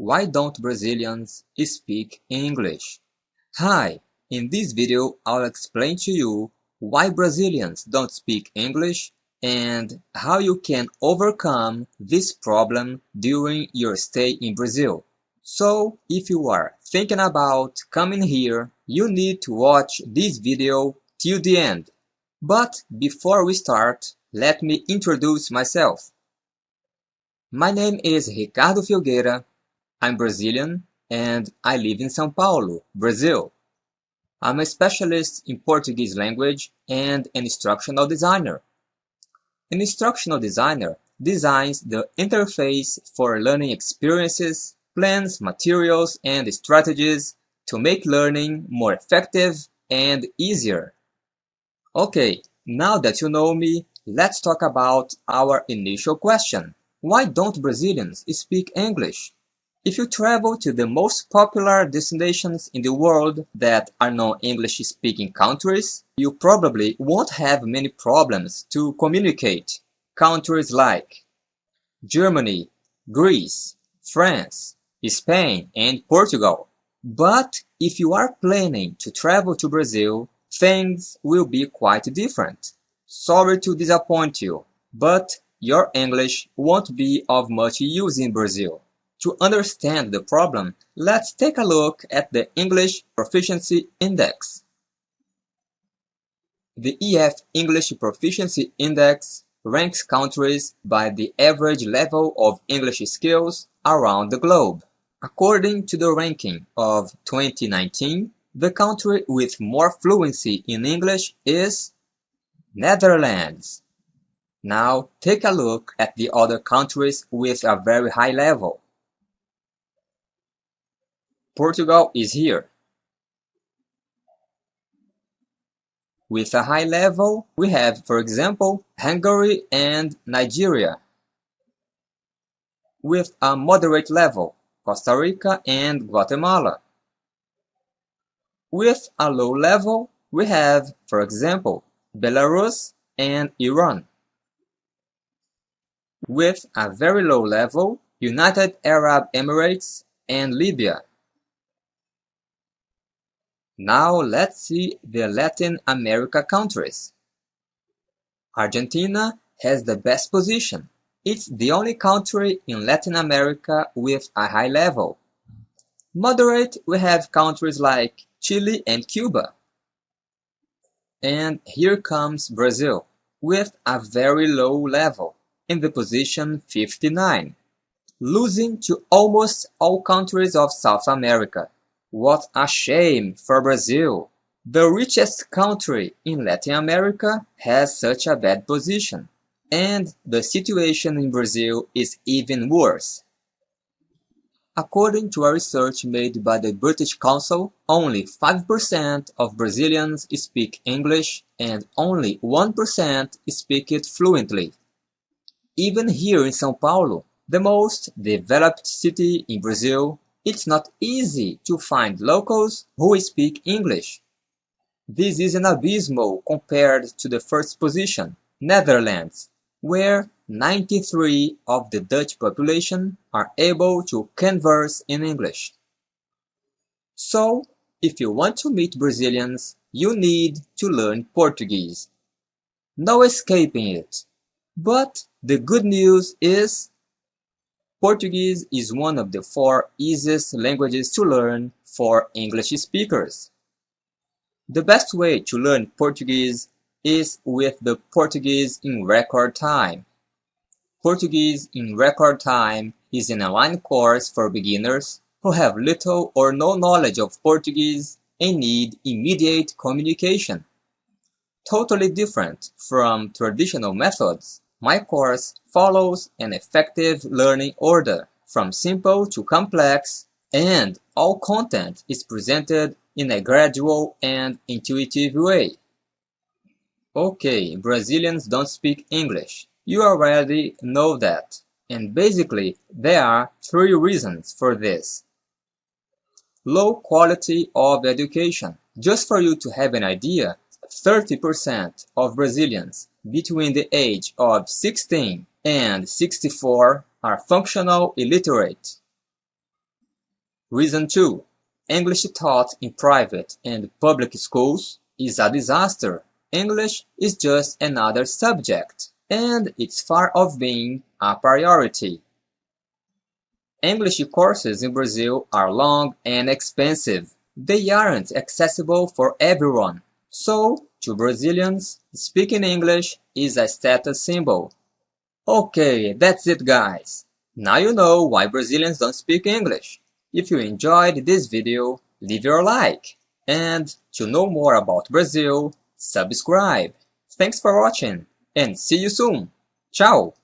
Why don't Brazilians speak English? Hi, in this video I'll explain to you why Brazilians don't speak English and how you can overcome this problem during your stay in Brazil. So, if you are thinking about coming here, you need to watch this video till the end. But before we start, let me introduce myself. My name is Ricardo Filgueira I'm Brazilian and I live in São Paulo, Brazil. I'm a specialist in Portuguese language and an instructional designer. An instructional designer designs the interface for learning experiences, plans, materials, and strategies to make learning more effective and easier. Okay, now that you know me, let's talk about our initial question. Why don't Brazilians speak English? If you travel to the most popular destinations in the world that are non-English speaking countries, you probably won't have many problems to communicate. Countries like Germany, Greece, France, Spain, and Portugal. But if you are planning to travel to Brazil, things will be quite different. Sorry to disappoint you, but your English won't be of much use in Brazil. To understand the problem, let's take a look at the English Proficiency Index. The EF English Proficiency Index ranks countries by the average level of English skills around the globe. According to the ranking of 2019, the country with more fluency in English is Netherlands. Now take a look at the other countries with a very high level. Portugal is here. With a high level, we have, for example, Hungary and Nigeria. With a moderate level, Costa Rica and Guatemala. With a low level, we have, for example, Belarus and Iran. With a very low level, United Arab Emirates and Libya. Now let's see the Latin America countries. Argentina has the best position. It's the only country in Latin America with a high level. Moderate, we have countries like Chile and Cuba. And here comes Brazil, with a very low level, in the position 59, losing to almost all countries of South America. What a shame for Brazil! The richest country in Latin America has such a bad position. And the situation in Brazil is even worse. According to a research made by the British Council, only 5% of Brazilians speak English and only 1% speak it fluently. Even here in São Paulo, the most developed city in Brazil, it's not easy to find locals who speak English. This is an abysmal compared to the first position, Netherlands, where 93 of the Dutch population are able to converse in English. So, if you want to meet Brazilians, you need to learn Portuguese. No escaping it. But the good news is Portuguese is one of the four easiest languages to learn for English speakers. The best way to learn Portuguese is with the Portuguese in Record Time. Portuguese in Record Time is an online course for beginners who have little or no knowledge of Portuguese and need immediate communication. Totally different from traditional methods my course follows an effective learning order, from simple to complex, and all content is presented in a gradual and intuitive way. Okay, Brazilians don't speak English. You already know that. And basically, there are three reasons for this. Low quality of education. Just for you to have an idea, 30% of Brazilians between the age of 16 and 64 are functional illiterate. Reason 2. English taught in private and public schools is a disaster. English is just another subject, and it's far off being a priority. English courses in Brazil are long and expensive. They aren't accessible for everyone. So, to Brazilians, speaking English is a status symbol. Okay, that's it guys. Now you know why Brazilians don't speak English. If you enjoyed this video, leave your like. And to know more about Brazil, subscribe. Thanks for watching and see you soon. Ciao!